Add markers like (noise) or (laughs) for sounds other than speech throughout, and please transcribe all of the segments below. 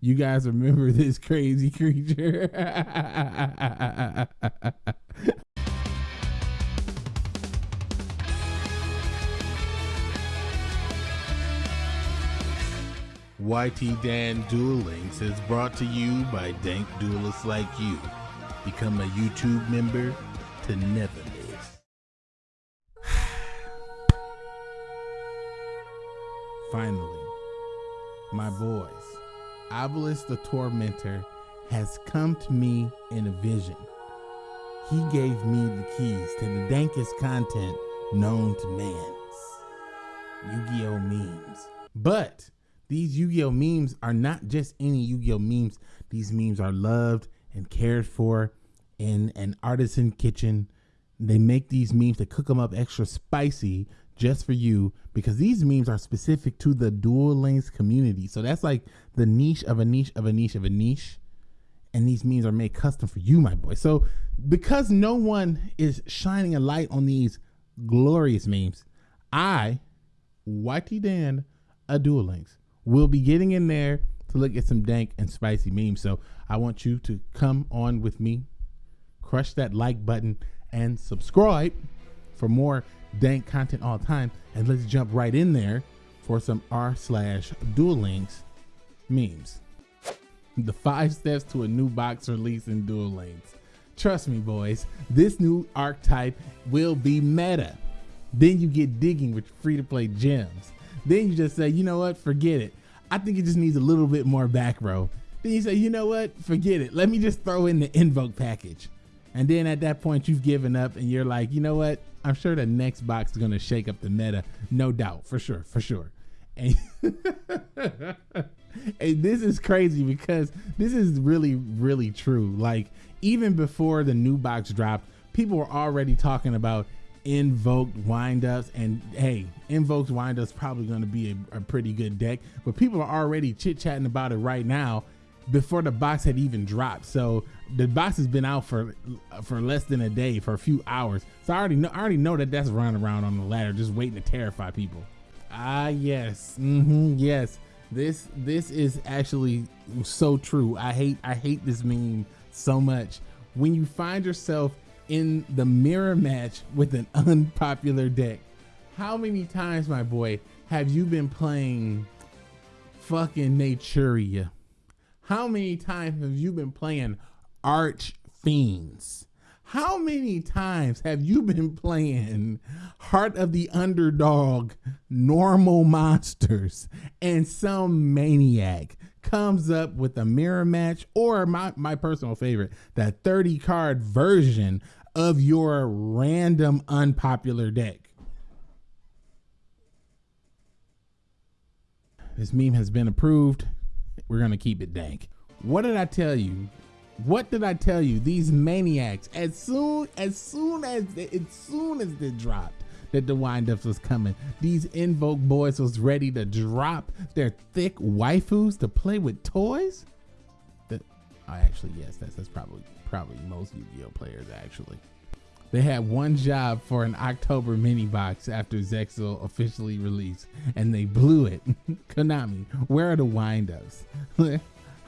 You guys remember this crazy creature? YT Dan Duel Links is brought to you by dank duelists like you. Become a YouTube member to never miss. (sighs) Finally, my boys, Obelisk the Tormentor has come to me in a vision. He gave me the keys to the dankest content known to man's Yu-Gi-Oh memes. But these Yu-Gi-Oh memes are not just any Yu-Gi-Oh memes. These memes are loved and cared for in an artisan kitchen. They make these memes to cook them up extra spicy just for you because these memes are specific to the Duel Links community. So that's like the niche of a niche of a niche of a niche. And these memes are made custom for you, my boy. So because no one is shining a light on these glorious memes, I, Whitey Dan, a Duel Links, will be getting in there to look at some dank and spicy memes. So I want you to come on with me, crush that like button, and subscribe for more dank content all the time. And let's jump right in there for some r slash Duel Links memes. The five steps to a new box release in Duel Links. Trust me, boys, this new archetype will be meta. Then you get digging with free to play gems. Then you just say, you know what, forget it. I think it just needs a little bit more back row. Then you say, you know what, forget it. Let me just throw in the invoke package. And then at that point, you've given up and you're like, you know what, I'm sure the next box is going to shake up the meta. No doubt, for sure, for sure. And, (laughs) and this is crazy because this is really, really true. Like, even before the new box dropped, people were already talking about invoked windups and hey invoked windups probably going to be a, a, pretty good deck but people are already chit chatting about it right now before the box had even dropped. So the box has been out for for less than a day for a few hours. So i already know i already know that that's running around on the ladder just waiting to terrify people. Ah yes. Mm-hmm, yes. This this is actually so true. I hate i hate this meme so much. When you find yourself in the mirror match with an (laughs) unpopular deck. How many times, my boy, have you been playing fucking Naturia? How many times have you been playing Arch Fiends? How many times have you been playing Heart of the Underdog, Normal Monsters, and some maniac comes up with a mirror match or my, my personal favorite, that 30 card version of your random unpopular deck. This meme has been approved. We're to keep it dank. What did I tell you? What did I tell you? These maniacs, as soon as soon as they, as soon as they dropped, that the windups was coming. These invoke boys was ready to drop their thick waifus to play with toys. That I actually yes, that's that's probably probably most Yu-Gi-Oh players actually. They had one job for an October mini box after Zexal officially released, and they blew it. (laughs) Konami, where are the windups? (laughs)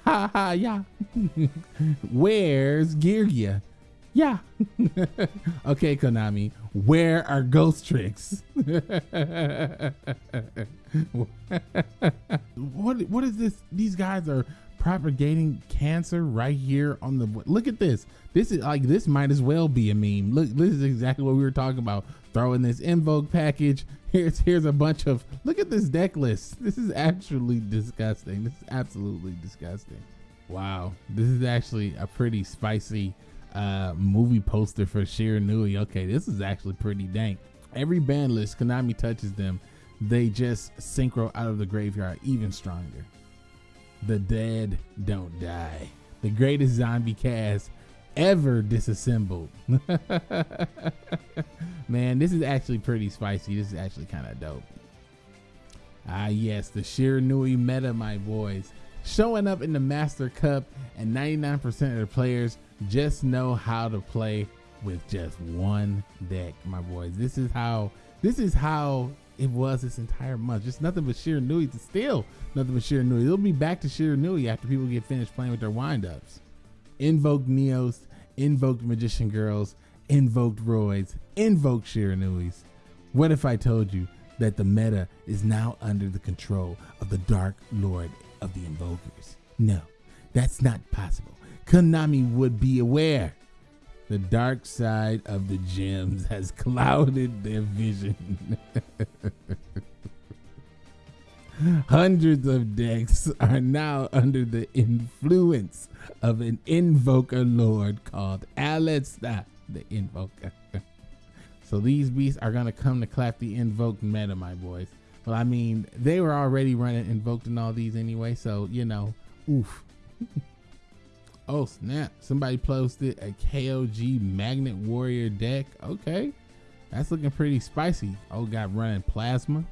ha ha yeah. (laughs) Where's Geargia? Yeah. okay, Konami, where are Ghost Tricks? what what is this? These guys are propagating cancer right here on the look at this. This is like this might as well be a meme. Look, this is exactly what we were talking about. Throwing this invoke package. (laughs) Here's here's a bunch of look at this deck list. This is actually disgusting. This is absolutely disgusting. Wow. This is actually a pretty spicy uh, movie poster for Shiranui. Okay, this is actually pretty dank. Every band list Konami touches them, they just synchro out of the graveyard even stronger. The dead don't die. The greatest zombie cast ever disassembled. (laughs) Man, this is actually pretty spicy. This is actually kind of dope. Ah, yes, the Shiranui meta, my boys. Showing up in the Master Cup, and 99% of the players just know how to play with just one deck, my boys. This is how this is how it was this entire month. Just nothing but Shiranui to still nothing but Shiranui. It'll be back to Shiranui after people get finished playing with their windups. Invoked Neos, invoked Magician Girls, invoked Roids, invoked Shiranuis. What if I told you that the meta is now under the control of the Dark Lord of the Invokers? No, that's not possible. Konami would be aware. The dark side of the gems has (laughs) clouded their vision. (laughs) Hundreds of decks are now under the influence of an invoker lord called Aleister the Invoker. (laughs) so these beasts are gonna come to clap the invoked meta, my boys. Well, I mean, they were already running invoked in all these anyway, so you know, oof. Oh snap! Somebody posted a KOG Magnet Warrior deck. Okay, that's looking pretty spicy. Oh, got running plasma,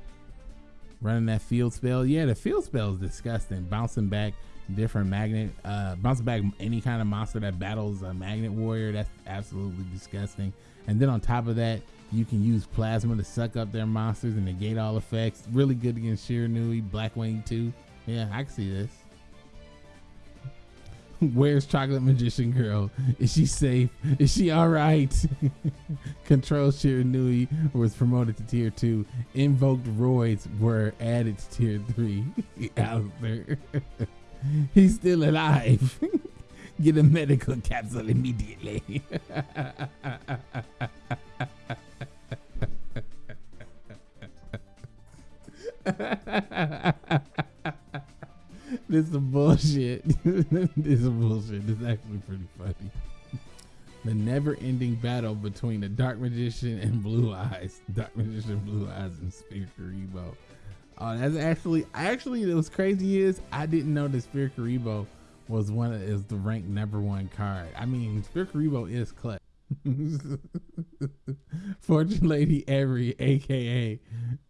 running that field spell. Yeah, the field spell is disgusting. Bouncing back different magnet, uh, bouncing back any kind of monster that battles a Magnet Warrior. That's absolutely disgusting. And then on top of that, you can use plasma to suck up their monsters and negate all effects. Really good against Shiranui, Blackwing too. Yeah, I can see this. (laughs) Where's Chocolate Magician Girl? Is she safe? Is she all right? (laughs) Control Shiranui was promoted to tier two. Invoked Roids were added to tier three. (laughs) Aleister. He's still alive. Get a medical capsule immediately. This is bullshit. (laughs) this is bullshit. This is actually pretty funny. The never-ending battle between the Dark Magician and Blue Eyes. Dark Magician, Blue Eyes, and Spirikaribo. Oh, that's actually actually it was crazy is I didn't know that Spirikaribo was one of is the ranked number one card. I mean Spirikaribo is clutch. (laughs) Fortune Lady Every, aka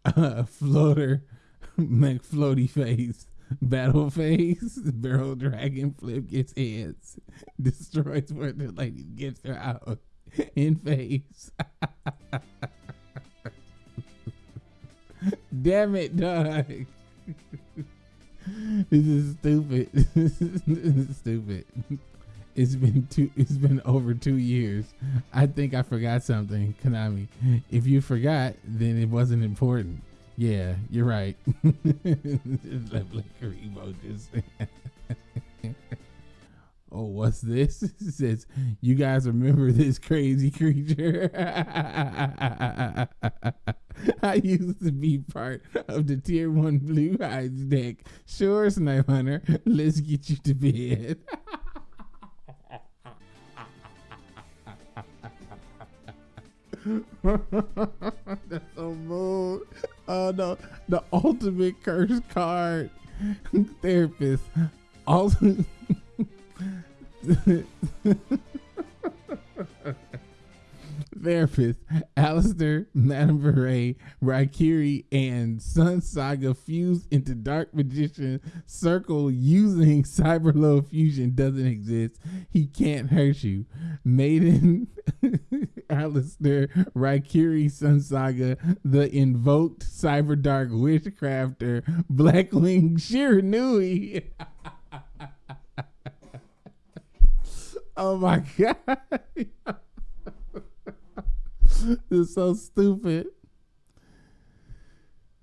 uh, Floater (laughs) McFloaty Face, (laughs) Battle Face, (laughs) Barrel Dragon Flip gets heads, (laughs) destroys Fortune Lady, gets her out in face. Damn it, dog. this is stupid. this is stupid. It's been two. It's been over two years. I think I forgot something, Konami. If you forgot, then it wasn't important. Yeah, you're right. (laughs) (laughs) oh, what's this? (laughs) It says, you guys remember this crazy creature? I used to be part of the tier one blue eyes deck. Sure, Snipe Hunter, let's get you to bed. That's so mood. Oh uh, no, the ultimate curse card. Therapist. Also therapist, Aleister, Madame Beret, Raikiri, and Sun Saga fuse into Dark Magician Circle using Cyberload Fusion doesn't exist. He can't hurt you. Maiden, Aleister, Raikiri, Sun Saga, the invoked Cyber Dark Witchcrafter, Blackwing Shiranui. (laughs) oh my god. (laughs) this is so stupid.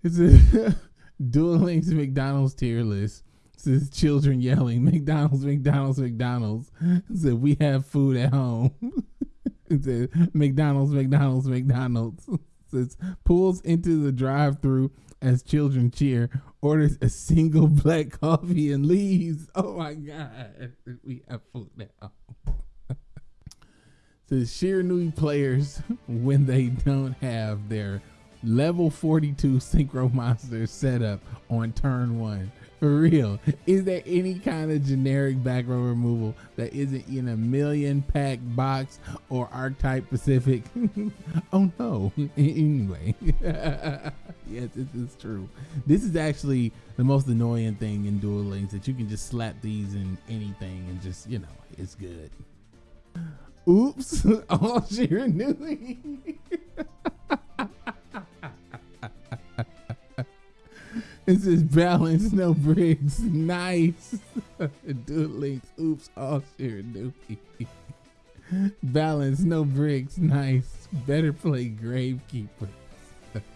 It's a (laughs) Duel Links McDonald's tier list. Says children yelling, McDonald's, McDonald's, McDonald's. Said we have food at home. (laughs) McDonald's, McDonald's, McDonald's. (laughs) Says pulls into the drive through as children cheer, orders a single black coffee and leaves. (laughs) Oh my god. We have food now the Shiranui players when they don't have their level 42 synchro monster set up on turn one. For real, is there any kind of generic back row removal that isn't in a million pack box or archetype specific? (laughs) oh no. anyway, (laughs) yes, this is true. This is actually the most annoying thing in Duel Links that you can just slap these in anything and just, you know, it's good. Oops, all Shiranui. This is balance, no bricks. Nice. (laughs) Duel Links. Oops. Oh, All share dookie. (laughs) balance, no bricks. Nice. Better play Gravekeeper. (laughs)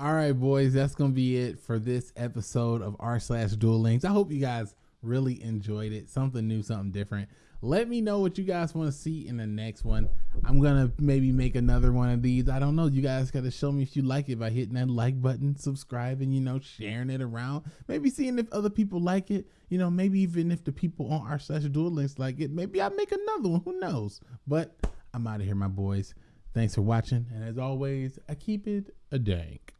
All right, boys, that's gonna be it for this episode of r slash Duel Links. I hope you guys really enjoyed it. Something new, something different. Let me know what you guys want to see in the next one. I'm gonna maybe make another one of these. I don't know. You guys gotta show me if you like it by hitting that like button, subscribing, you know, sharing it around. Maybe seeing if other people like it. You know, maybe even if the people on our slash Duel Links like it, maybe I'll make another one. Who knows? But I'm out of here, my boys. Thanks for watching, and as always, I keep it a dank.